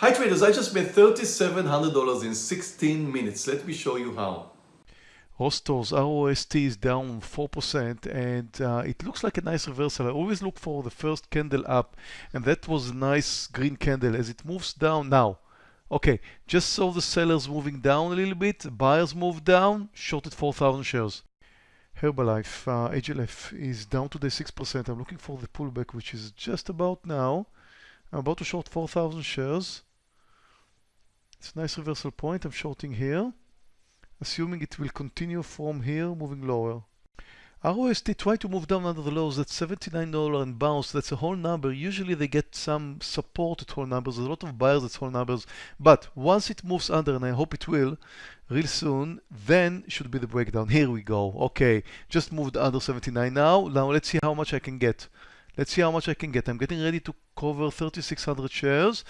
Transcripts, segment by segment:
Hi traders, I just made $3,700 in 16 minutes. Let me show you how. Ross Stores ROST is down 4% and uh, it looks like a nice reversal. I always look for the first candle up and that was a nice green candle as it moves down now. Okay, just saw the sellers moving down a little bit, buyers moved down, shorted 4,000 shares. Herbalife, uh, HLF is down today 6%. I'm looking for the pullback which is just about now. I'm about to short 4,000 shares. It's a nice reversal point. I'm shorting here assuming it will continue from here moving lower. ROST try to move down under the lows, that's $79 and bounce, that's a whole number. Usually they get some support at whole numbers, There's a lot of buyers at whole numbers, but once it moves under, and I hope it will, real soon, then should be the breakdown. Here we go, okay, just moved under 79 now. Now let's see how much I can get. Let's see how much I can get. I'm getting ready to cover 3,600 shares.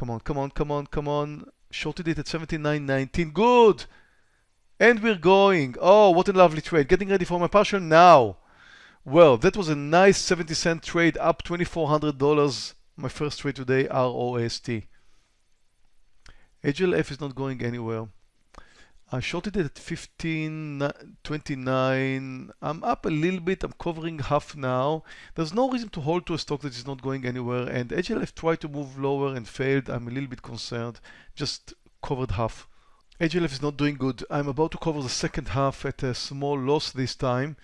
Come on, come on, come on, come on shorted it at 79.19. Good! And we're going. Oh, what a lovely trade. Getting ready for my partial now. Well, that was a nice 70 cent trade, up $2,400. My first trade today, ROST. HLF is not going anywhere. I shorted it at 15.29. I'm up a little bit. I'm covering half now. There's no reason to hold to a stock that is not going anywhere. And HLF tried to move lower and failed. I'm a little bit concerned. Just covered half. HLF is not doing good. I'm about to cover the second half at a small loss this time.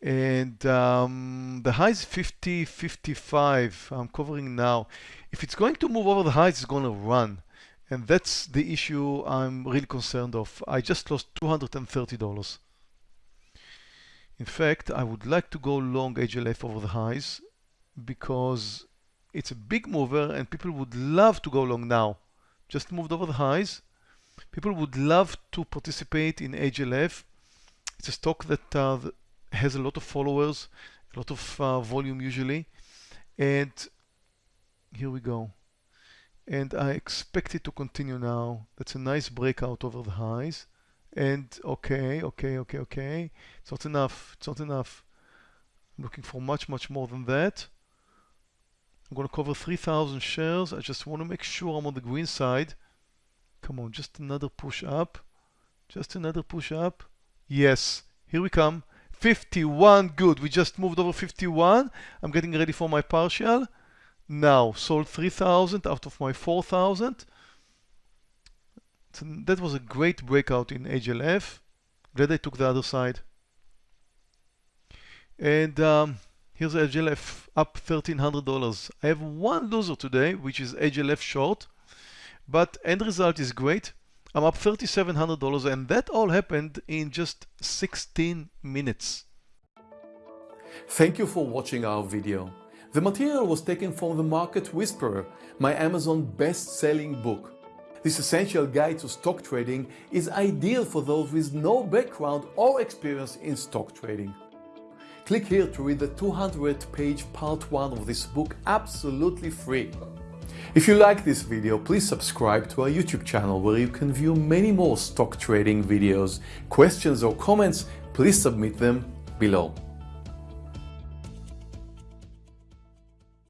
And um, the high is 50, 55. I'm covering now. If it's going to move over the highs, it's going to run. And that's the issue I'm really concerned of. I just lost $230. In fact, I would like to go long HLF over the highs because it's a big mover and people would love to go long now. Just moved over the highs. People would love to participate in HLF. It's a stock that uh, has a lot of followers, a lot of uh, volume usually. And here we go and I expect it to continue now. That's a nice breakout over the highs. And okay, okay, okay, okay. It's not enough. It's not enough. I'm looking for much, much more than that. I'm going to cover 3,000 shares. I just want to make sure I'm on the green side. Come on, just another push up. Just another push up. Yes, here we come. 51, good. We just moved over 51. I'm getting ready for my partial. Now, sold 3,000 out of my 4,000. So that was a great breakout in HLF. Glad I took the other side. And um, here's HLF up $1,300. I have one loser today, which is HLF short. But end result is great. I'm up $3,700 and that all happened in just 16 minutes. Thank you for watching our video. The material was taken from The Market Whisperer, my Amazon best-selling book. This essential guide to stock trading is ideal for those with no background or experience in stock trading. Click here to read the 200-page part 1 of this book absolutely free. If you like this video, please subscribe to our YouTube channel where you can view many more stock trading videos. Questions or comments, please submit them below.